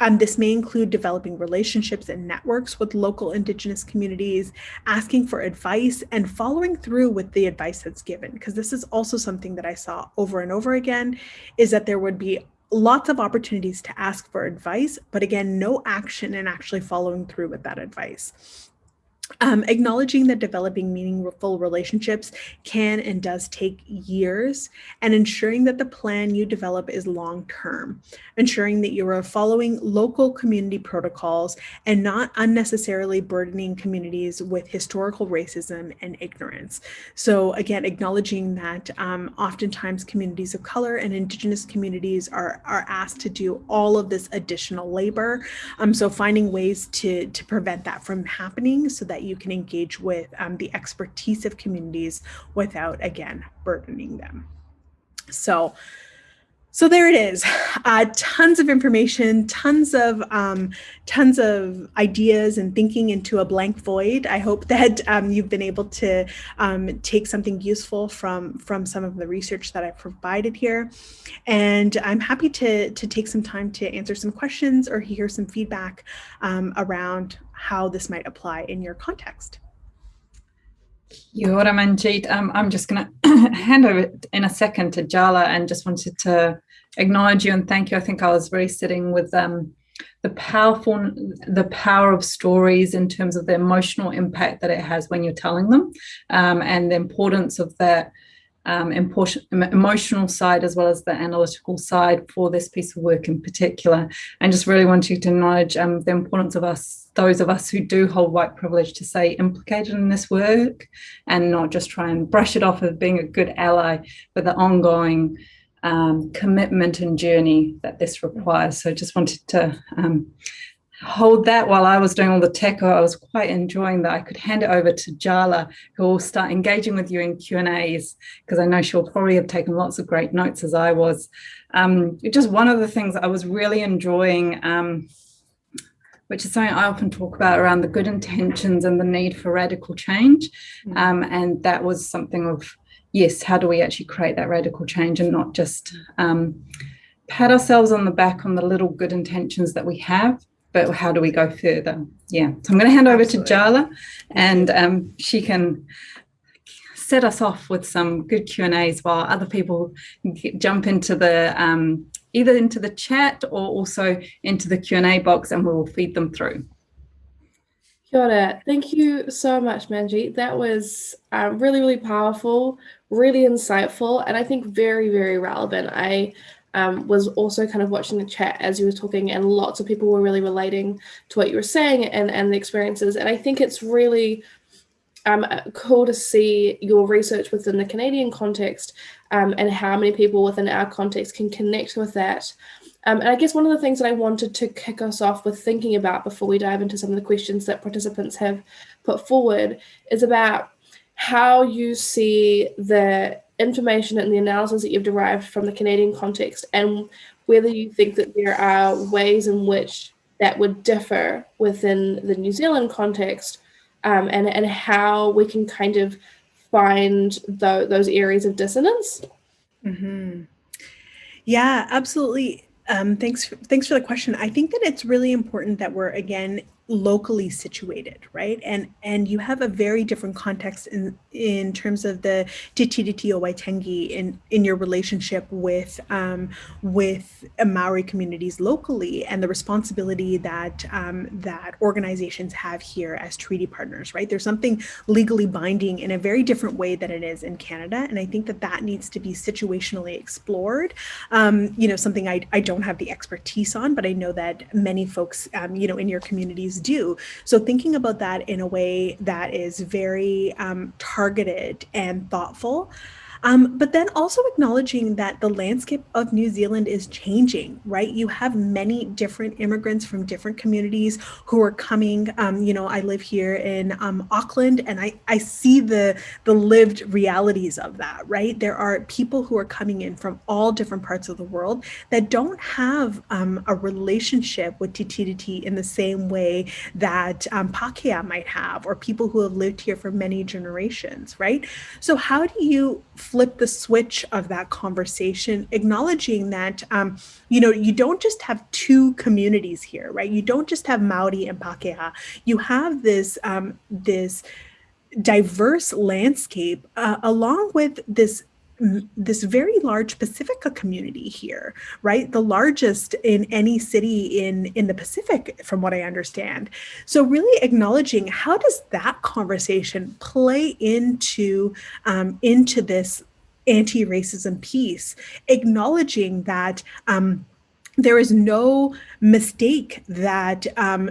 Um, this may include developing relationships and networks with local Indigenous communities, asking for advice, and following through with the advice that's given. Because this is also something that I saw over and over again, is that there would be lots of opportunities to ask for advice, but again, no action and actually following through with that advice. Um, acknowledging that developing meaningful relationships can and does take years and ensuring that the plan you develop is long term, ensuring that you are following local community protocols and not unnecessarily burdening communities with historical racism and ignorance. So again, acknowledging that um, oftentimes communities of color and indigenous communities are, are asked to do all of this additional labor. Um, so finding ways to, to prevent that from happening so that you you can engage with um, the expertise of communities without, again, burdening them. So, so there it is, uh, tons of information, tons of um, tons of ideas and thinking into a blank void. I hope that um, you've been able to um, take something useful from from some of the research that I provided here. And I'm happy to, to take some time to answer some questions or hear some feedback um, around how this might apply in your context. Ora, Manjeet. Um, I'm just going to hand over in a second to Jala and just wanted to acknowledge you and thank you. I think I was really sitting with um, the powerful, the power of stories in terms of the emotional impact that it has when you're telling them um, and the importance of that um, emotional side as well as the analytical side for this piece of work in particular. And just really want you to acknowledge um, the importance of us, those of us who do hold white privilege to say implicated in this work and not just try and brush it off as being a good ally, but the ongoing um, commitment and journey that this requires. So just wanted to um, hold that while I was doing all the tech. I was quite enjoying that. I could hand it over to Jala, who will start engaging with you in Q&As, because I know she'll probably have taken lots of great notes as I was. Um, just one of the things I was really enjoying, um, which is something I often talk about around the good intentions and the need for radical change. Mm. Um, and that was something of, yes, how do we actually create that radical change and not just um, pat ourselves on the back on the little good intentions that we have, but how do we go further? Yeah, so I'm going to hand over Absolutely. to Jala and um, she can set us off with some good Q&As while other people jump into the um, either into the chat or also into the Q&A box and we'll feed them through. Kia ora. Thank you so much, Manjeet. That was uh, really, really powerful, really insightful, and I think very, very relevant. I um, was also kind of watching the chat as you were talking and lots of people were really relating to what you were saying and, and the experiences. And I think it's really um, cool to see your research within the Canadian context um, and how many people within our context can connect with that. Um, and I guess one of the things that I wanted to kick us off with thinking about before we dive into some of the questions that participants have put forward is about how you see the information and the analysis that you've derived from the Canadian context and whether you think that there are ways in which that would differ within the New Zealand context um, and, and how we can kind of find the, those areas of dissonance. Mm -hmm. Yeah, absolutely. Um, thanks, thanks for the question. I think that it's really important that we're, again, locally situated, right? And and you have a very different context in in terms of the Tiriti o Waitangi in in your relationship with um, with Maori communities locally and the responsibility that um, that organizations have here as treaty partners, right? There's something legally binding in a very different way than it is in Canada, and I think that that needs to be situationally explored. Um, you know, something I I don't have the expertise on, but I know that many folks, um, you know, in your communities do. So thinking about that in a way that is very um, targeted and thoughtful um, but then also acknowledging that the landscape of New Zealand is changing, right? You have many different immigrants from different communities who are coming. Um, you know, I live here in um, Auckland and I, I see the, the lived realities of that, right? There are people who are coming in from all different parts of the world that don't have um, a relationship with Tiriti in the same way that um, Pākehā might have, or people who have lived here for many generations, right? So how do you flip the switch of that conversation, acknowledging that, um, you know, you don't just have two communities here, right? You don't just have Maori and Pakeha. You have this, um, this diverse landscape uh, along with this this very large Pacifica community here, right? The largest in any city in, in the Pacific, from what I understand. So really acknowledging how does that conversation play into, um, into this anti-racism piece, acknowledging that um, there is no mistake that um,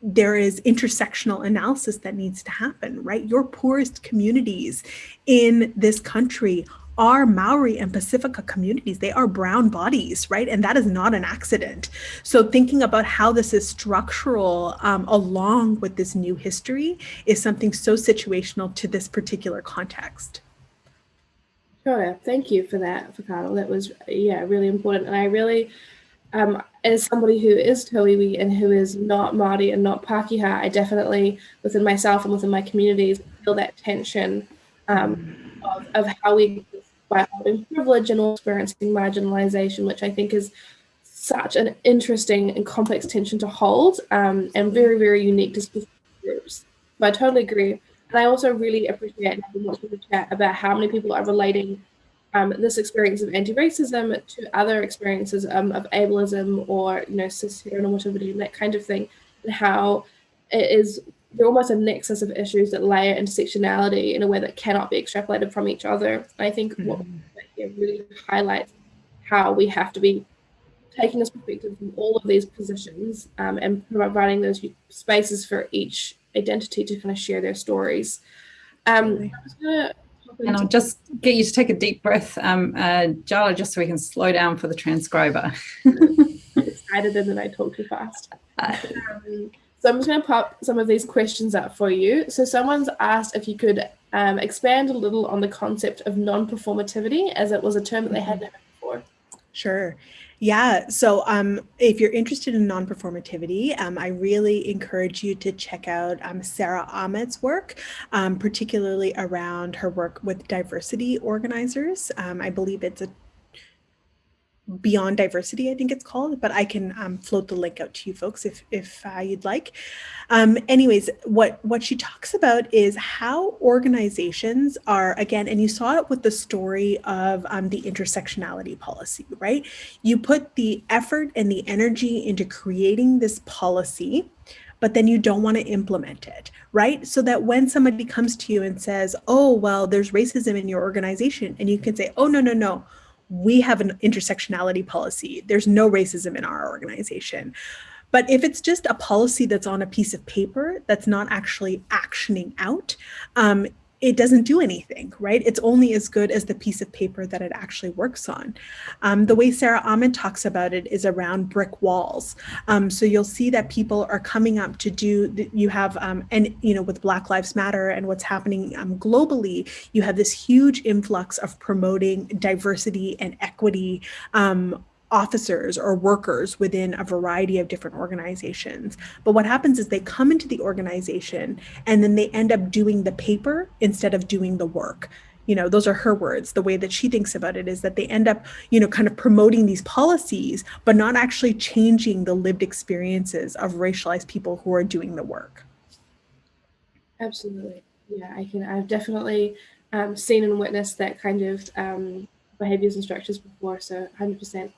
there is intersectional analysis that needs to happen, right? Your poorest communities in this country are Maori and Pacifica communities. They are brown bodies, right? And that is not an accident. So thinking about how this is structural um, along with this new history is something so situational to this particular context. Sure, thank you for that, Carol. That was, yeah, really important. And I really, um, as somebody who is Tauiwi and who is not Māori and not Pākehā, I definitely, within myself and within my communities, feel that tension um, of, of how we by holding privilege and experiencing marginalization, which I think is such an interesting and complex tension to hold um, and very, very unique to specific groups. So I totally agree. And I also really appreciate having watching the chat about how many people are relating um, this experience of anti-racism to other experiences um, of ableism or, you know, cis heteronormativity and that kind of thing, and how it is they're almost a nexus of issues that layer intersectionality in a way that cannot be extrapolated from each other. I think mm-hmm. what really highlights how we have to be taking this perspective from all of these positions um, and providing those spaces for each identity to kind of share their stories. Um, and I'll just get you to take a deep breath, um, uh, Jala, just so we can slow down for the transcriber. excited and then I talk too fast. Uh, um, so I'm just going to pop some of these questions up for you. So someone's asked if you could um, expand a little on the concept of non-performativity, as it was a term that they hadn't heard before. Sure. Yeah, so um, if you're interested in non-performativity, um, I really encourage you to check out um, Sara Ahmed's work, um, particularly around her work with diversity organizers. Um, I believe it's a Beyond Diversity, I think it's called, but I can um, float the link out to you folks if, if uh, you'd like. Um, anyways, what, what she talks about is how organizations are, again, and you saw it with the story of um, the intersectionality policy, right? You put the effort and the energy into creating this policy, but then you don't want to implement it, right? So that when somebody comes to you and says, oh, well, there's racism in your organization, and you can say, oh, no, no, no, we have an intersectionality policy. There's no racism in our organization. But if it's just a policy that's on a piece of paper that's not actually actioning out, um, it doesn't do anything, right? It's only as good as the piece of paper that it actually works on. Um, the way Sara Ahmed talks about it is around brick walls. Um, so you'll see that people are coming up to do, you have, um, and you know, with Black Lives Matter and what's happening um, globally, you have this huge influx of promoting diversity and equity um, officers or workers within a variety of different organizations. But what happens is they come into the organization and then they end up doing the paper instead of doing the work. You know, those are her words. The way that she thinks about it is that they end up, you know, kind of promoting these policies, but not actually changing the lived experiences of racialized people who are doing the work. Absolutely. Yeah, I can, I've definitely um, seen and witnessed that kind of um, behaviors and structures before. So 100%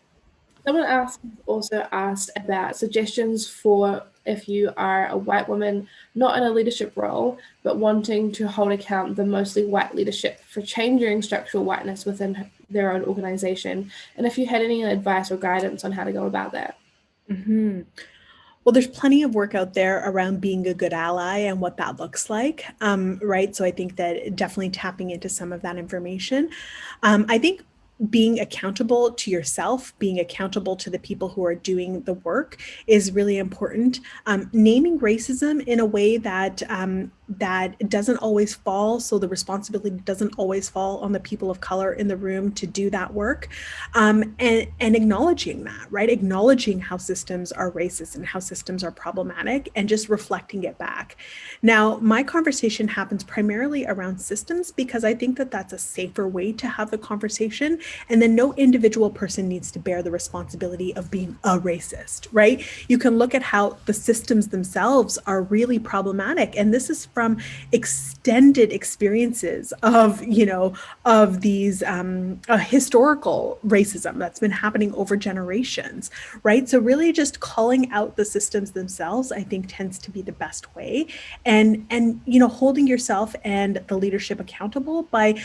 Someone asked, also asked about suggestions for if you are a white woman, not in a leadership role, but wanting to hold account the mostly white leadership for changing structural whiteness within their own organization. And if you had any advice or guidance on how to go about that. Mm -hmm. Well, there's plenty of work out there around being a good ally and what that looks like, um, right? So I think that definitely tapping into some of that information. Um, I think being accountable to yourself, being accountable to the people who are doing the work is really important. Um, naming racism in a way that um, that doesn't always fall. So the responsibility doesn't always fall on the people of color in the room to do that work. Um, and, and acknowledging that, right? Acknowledging how systems are racist and how systems are problematic and just reflecting it back. Now, my conversation happens primarily around systems because I think that that's a safer way to have the conversation. And then no individual person needs to bear the responsibility of being a racist, right? You can look at how the systems themselves are really problematic. And this is from extended experiences of, you know, of these um, historical racism that's been happening over generations, right? So really just calling out the systems themselves, I think tends to be the best way. And, and, you know, holding yourself and the leadership accountable by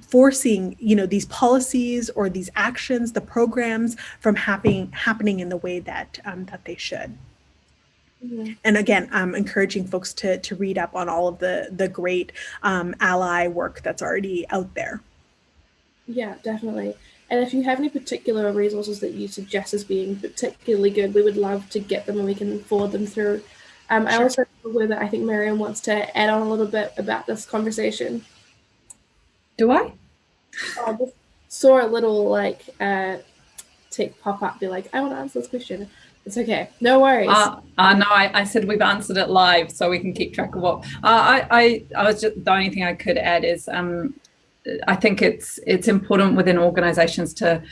forcing you know these policies or these actions the programs from happening happening in the way that um, that they should mm-hmm. and again i'm encouraging folks to to read up on all of the the great um, ally work that's already out there yeah definitely and if you have any particular resources that you suggest as being particularly good we would love to get them and we can forward them through um, sure. i also that i think Miriam wants to add on a little bit about this conversation do I? I just saw a little like uh, tick pop up, be like, I want to answer this question. It's okay. No worries. Uh, uh, no, I, I said we've answered it live, so we can keep track of what. Uh, I, I, I was just the only thing I could add is um, I think it's it's important within organisations to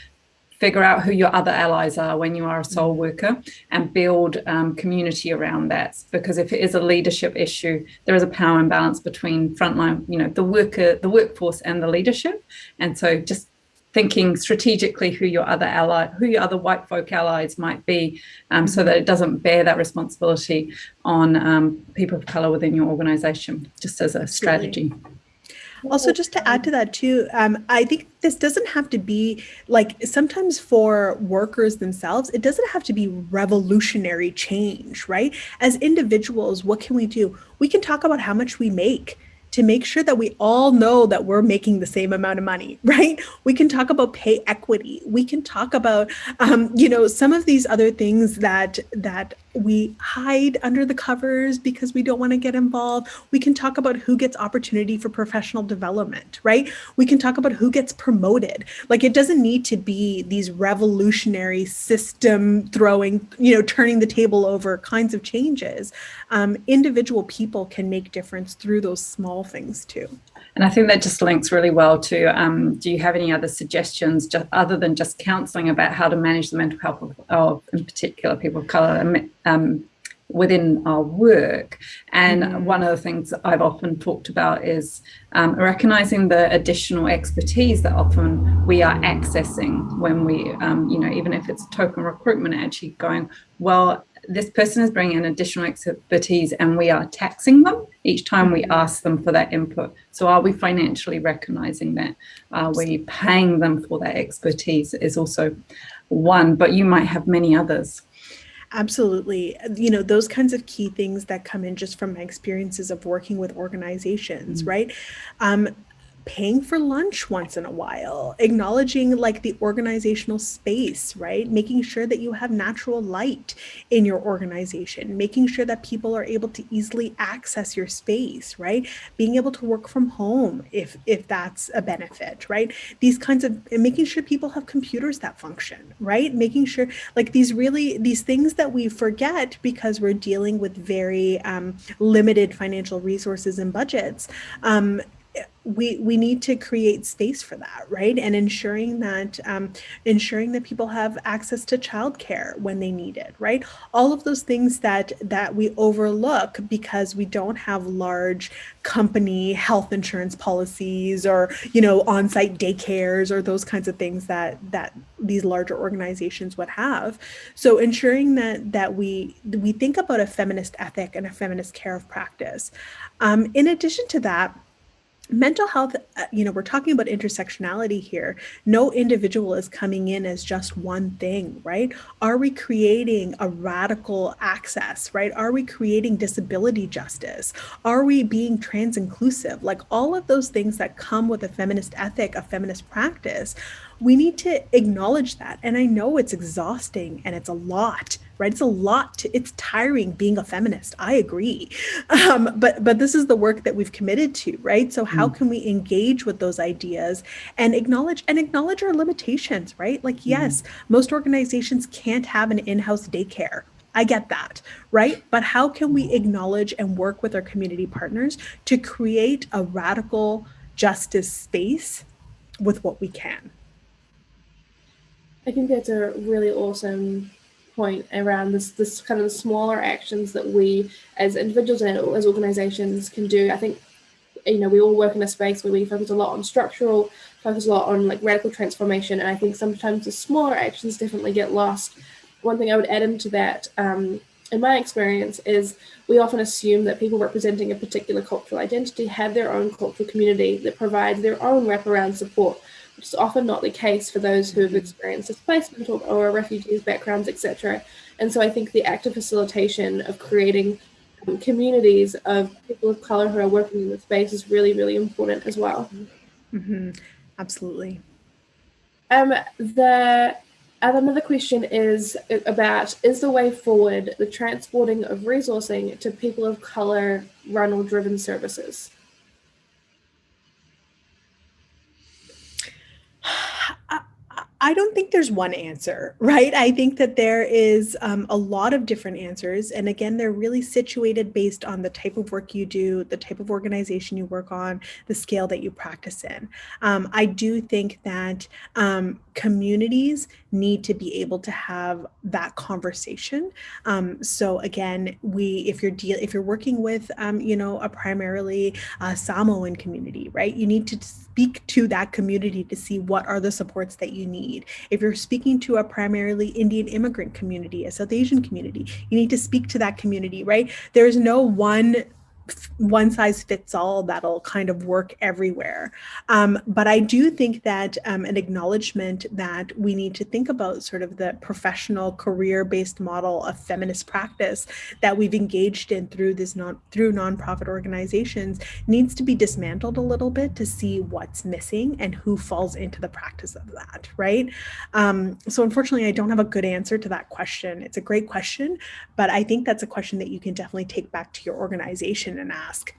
figure out who your other allies are when you are a SOL mm. worker and build um, community around that. Because if it is a leadership issue, there is a power imbalance between frontline, you know, the worker, the workforce and the leadership. And so just thinking strategically who your other ally, who your other white folk allies might be, um, so that it doesn't bear that responsibility on um, people of color within your organization, just as a strategy. Also, just to add to that too, um, I think this doesn't have to be like sometimes for workers themselves, it doesn't have to be revolutionary change, right? As individuals, what can we do? We can talk about how much we make to make sure that we all know that we're making the same amount of money, right? We can talk about pay equity. We can talk about, um, you know, some of these other things that that we hide under the covers because we don't want to get involved. We can talk about who gets opportunity for professional development, right? We can talk about who gets promoted. Like it doesn't need to be these revolutionary system throwing, you know, turning the table over kinds of changes. Um, individual people can make difference through those small things too. And I think that just links really well to, um, do you have any other suggestions just other than just counselling about how to manage the mental health of, of in particular, people of colour um, within our work? And mm. one of the things I've often talked about is um, recognising the additional expertise that often we are accessing when we, um, you know, even if it's token recruitment, actually going, well, this person is bringing in additional expertise and we are taxing them each time we ask them for that input. So are we financially recognizing that? Are we paying them for that expertise is also one, but you might have many others. Absolutely. You know, those kinds of key things that come in just from my experiences of working with organizations, mm -hmm. right? Um, paying for lunch once in a while, acknowledging like the organizational space, right? Making sure that you have natural light in your organization, making sure that people are able to easily access your space, right? Being able to work from home if if that's a benefit, right? These kinds of making sure people have computers that function, right? Making sure like these really these things that we forget because we're dealing with very um, limited financial resources and budgets. Um, we we need to create space for that right? And ensuring that um, ensuring that people have access to childcare when they need it right? All of those things that that we overlook because we don't have large company health insurance policies or you know on-site daycares or those kinds of things that that these larger organizations would have. So ensuring that that we we think about a feminist ethic and a feminist care of practice. Um, in addition to that mental health, uh, you know, we're talking about intersectionality here. No individual is coming in as just one thing, right? Are we creating a radical access, right? Are we creating disability justice? Are we being trans inclusive? Like all of those things that come with a feminist ethic, a feminist practice, we need to acknowledge that. And I know it's exhausting and it's a lot, right? It's a lot to, it's tiring being a feminist. I agree. Um, but, but this is the work that we've committed to, right? So how mm. can we engage with those ideas and acknowledge and acknowledge our limitations, right? Like, yes, mm. most organizations can't have an in-house daycare, I get that, right? But how can we acknowledge and work with our community partners to create a radical justice space with what we can? I think that's a really awesome point around this this kind of smaller actions that we as individuals and as organizations can do. I think you know we all work in a space where we focus a lot on structural, focus a lot on like radical transformation, and I think sometimes the smaller actions definitely get lost one thing I would add into that, um, in my experience, is we often assume that people representing a particular cultural identity have their own cultural community that provides their own wraparound support, which is often not the case for those who have experienced displacement or, or refugees backgrounds, etc. And so I think the active facilitation of creating um, communities of people of color who are working in the space is really, really important as well. Mm-hmm. Absolutely. Um, the and another question is about is the way forward the transporting of resourcing to people of color run or driven services? I don't think there's one answer, right? I think that there is um, a lot of different answers. And again, they're really situated based on the type of work you do, the type of organization you work on, the scale that you practice in. Um, I do think that um, communities need to be able to have that conversation. Um, so again, we if you're deal if you're working with um, you know a primarily uh, Samoan community, right? You need to speak to that community to see what are the supports that you need. If you're speaking to a primarily Indian immigrant community, a South Asian community, you need to speak to that community, right? There's no one one size fits all that'll kind of work everywhere. Um, but I do think that um, an acknowledgement that we need to think about sort of the professional career-based model of feminist practice that we've engaged in through this non through nonprofit organizations needs to be dismantled a little bit to see what's missing and who falls into the practice of that, right? Um, so unfortunately, I don't have a good answer to that question. It's a great question, but I think that's a question that you can definitely take back to your organization and ask,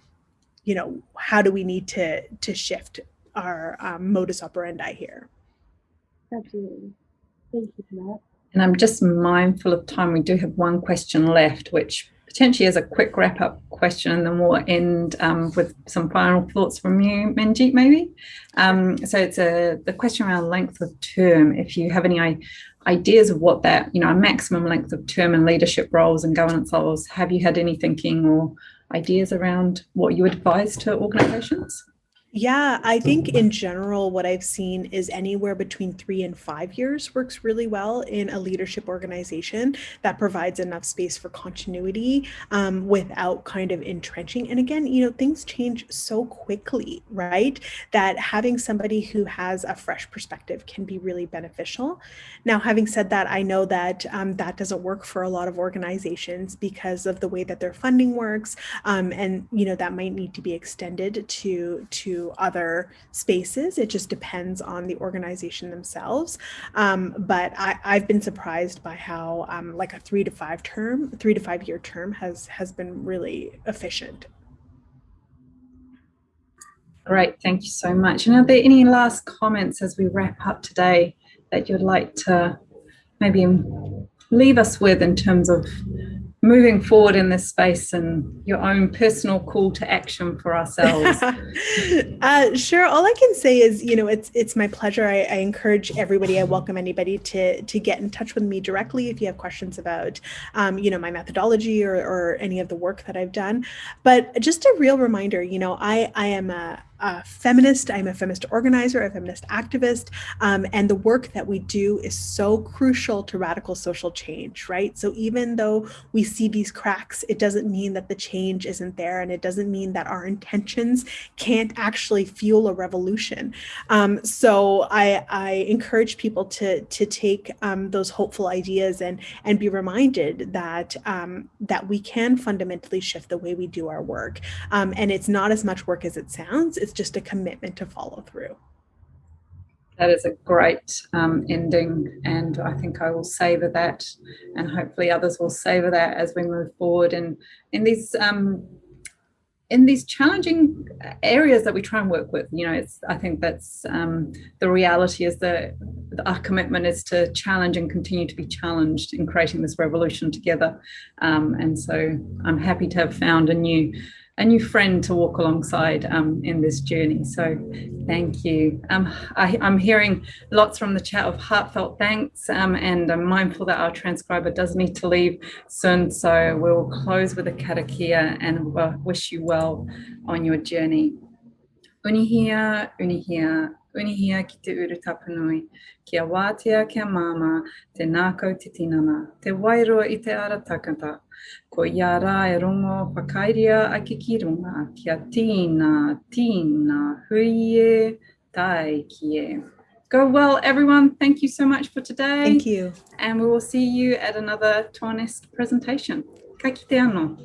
you know, how do we need to to shift our um, modus operandi here? Absolutely. Thank you for that. And I'm just mindful of time. We do have one question left, which potentially is a quick wrap up question, and then we'll end um, with some final thoughts from you, Manjeet, maybe. Um, so it's a the question around length of term. If you have any ideas of what that, you know, a maximum length of term in leadership roles and governance roles, have you had any thinking or ideas around what you advise to organizations? Yeah, I think in general, what I've seen is anywhere between three and five years works really well in a leadership organization that provides enough space for continuity um, without kind of entrenching. And again, you know, things change so quickly, right? That having somebody who has a fresh perspective can be really beneficial. Now, having said that, I know that um, that doesn't work for a lot of organizations because of the way that their funding works. Um, and, you know, that might need to be extended to, to other spaces. It just depends on the organization themselves. Um, but I, have been surprised by how um, like a three to five term, three to five year term has has been really efficient. Great, thank you so much. And are there any last comments as we wrap up today that you'd like to maybe leave us with in terms of moving forward in this space and your own personal call to action for ourselves. Uh, sure. All i can say is you know it's it's my pleasure. I, I, encourage everybody i welcome anybody to to get in touch with me directly if you have questions about um, you know my methodology or, or any of the work that i've done. But just a real reminder you know i i am a a feminist. I'm a feminist organizer, a feminist activist, um, and the work that we do is so crucial to radical social change, right? So even though we see these cracks, it doesn't mean that the change isn't there, and it doesn't mean that our intentions can't actually fuel a revolution. Um, so I, I, encourage people to to take um, those hopeful ideas and and be reminded that um, that we can fundamentally shift the way we do our work, um, and it's not as much work as it sounds it's just a commitment to follow through. That is a great um, ending, and I think I will savor that, and hopefully others will savor that as we move forward. And in these um, in these challenging areas that we try and work with, you know, it's I think that's um, the reality is that our commitment is to challenge and continue to be challenged in creating this revolution together. Um, and so I'm happy to have found a new a new friend to walk alongside um, in this journey. So thank you. Um, I, am hearing lots from the chat of heartfelt thanks um, and I'm mindful that our transcriber does need to leave soon. So we'll close with a karakia and wish you well on your journey. Unuhia, unuhia, unuhia ki te uru tapanui, kia wātea kia mama, te nākau te tinana, te wairua i te ara takata, ko e rongo whakairia ake ki runga, kia tīna, tīna, hui e, tai ki e. Go well, everyone. Thank you so much for today. Thank you. And we will see you at another Tuanesk presentation. Ka kite anō.